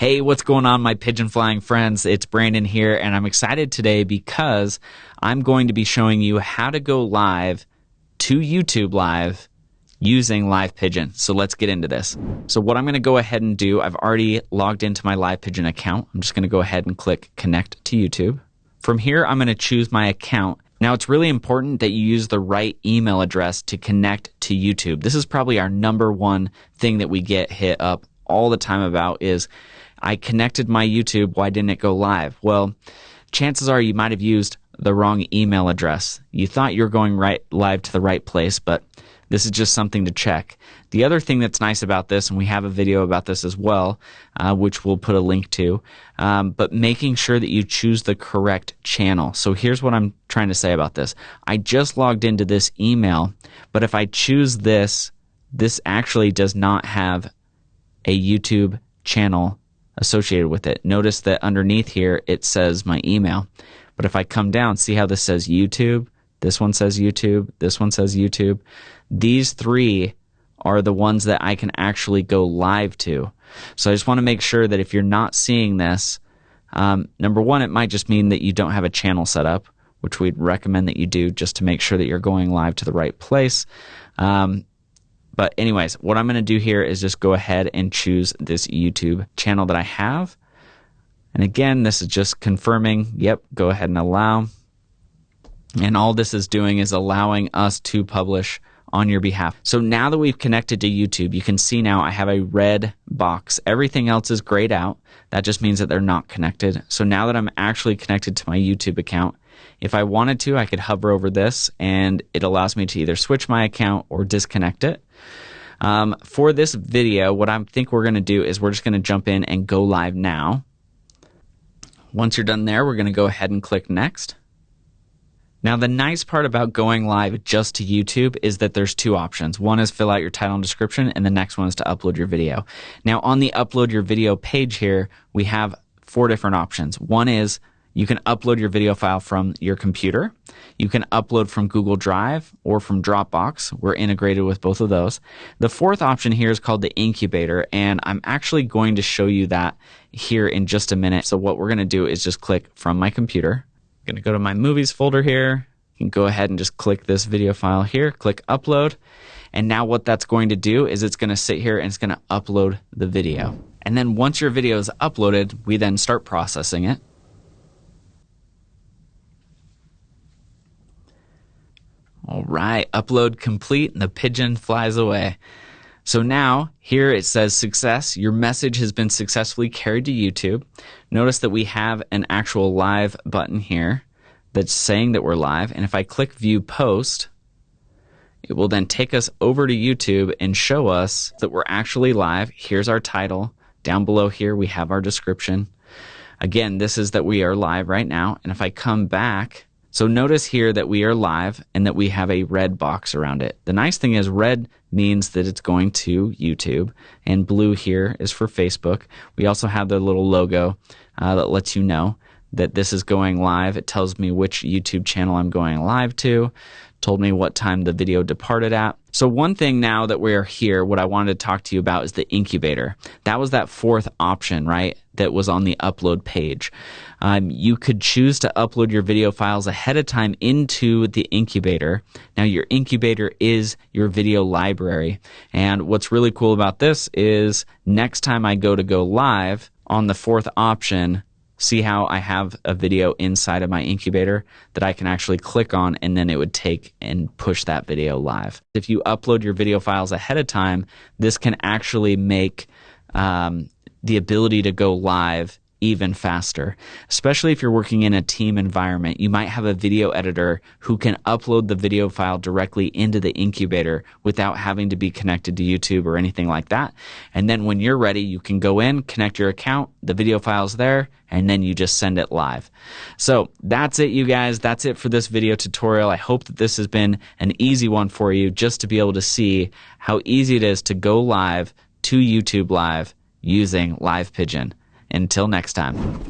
Hey, what's going on, my pigeon flying friends? It's Brandon here, and I'm excited today because I'm going to be showing you how to go live to YouTube Live using Live Pigeon. So let's get into this. So, what I'm going to go ahead and do, I've already logged into my Live Pigeon account. I'm just going to go ahead and click Connect to YouTube. From here, I'm going to choose my account. Now, it's really important that you use the right email address to connect to YouTube. This is probably our number one thing that we get hit up all the time about is I connected my YouTube. Why didn't it go live? Well, chances are you might have used the wrong email address. You thought you were going right live to the right place, but this is just something to check. The other thing that's nice about this, and we have a video about this as well, uh, which we'll put a link to, um, but making sure that you choose the correct channel. So here's what I'm trying to say about this. I just logged into this email, but if I choose this, this actually does not have a YouTube channel associated with it. Notice that underneath here it says my email. But if I come down, see how this says YouTube? This one says YouTube. This one says YouTube. These three are the ones that I can actually go live to. So I just want to make sure that if you're not seeing this, um, number one, it might just mean that you don't have a channel set up, which we'd recommend that you do just to make sure that you're going live to the right place. Um, but anyways, what I'm going to do here is just go ahead and choose this YouTube channel that I have. And again, this is just confirming, yep, go ahead and allow. And all this is doing is allowing us to publish on your behalf. So now that we've connected to YouTube, you can see now I have a red box. Everything else is grayed out. That just means that they're not connected. So now that I'm actually connected to my YouTube account, if I wanted to, I could hover over this and it allows me to either switch my account or disconnect it. Um, for this video, what I think we're going to do is we're just going to jump in and go live now. Once you're done there, we're going to go ahead and click next. Now, the nice part about going live just to YouTube is that there's two options. One is fill out your title and description, and the next one is to upload your video. Now, on the upload your video page here, we have four different options. One is you can upload your video file from your computer. You can upload from Google Drive or from Dropbox. We're integrated with both of those. The fourth option here is called the incubator, and I'm actually going to show you that here in just a minute. So what we're going to do is just click from my computer. I'm going to go to my movies folder here. You can go ahead and just click this video file here, click upload. And now what that's going to do is it's going to sit here and it's going to upload the video. And then once your video is uploaded, we then start processing it. All right, upload complete and the pigeon flies away. So now here it says success. Your message has been successfully carried to YouTube. Notice that we have an actual live button here that's saying that we're live. And if I click view post, it will then take us over to YouTube and show us that we're actually live. Here's our title. Down below here, we have our description. Again, this is that we are live right now. And if I come back, so notice here that we are live and that we have a red box around it. The nice thing is red means that it's going to YouTube and blue here is for Facebook. We also have the little logo uh, that lets you know that this is going live. It tells me which YouTube channel I'm going live to, told me what time the video departed at. So one thing now that we're here, what I wanted to talk to you about is the incubator. That was that fourth option, right? That was on the upload page. Um, you could choose to upload your video files ahead of time into the incubator. Now your incubator is your video library. And what's really cool about this is next time I go to go live on the fourth option, see how I have a video inside of my incubator that I can actually click on and then it would take and push that video live. If you upload your video files ahead of time, this can actually make um, the ability to go live even faster. Especially if you're working in a team environment, you might have a video editor who can upload the video file directly into the incubator without having to be connected to YouTube or anything like that. And then when you're ready, you can go in, connect your account, the video file's there, and then you just send it live. So that's it, you guys. That's it for this video tutorial. I hope that this has been an easy one for you just to be able to see how easy it is to go live to YouTube Live using Live Pigeon. Until next time.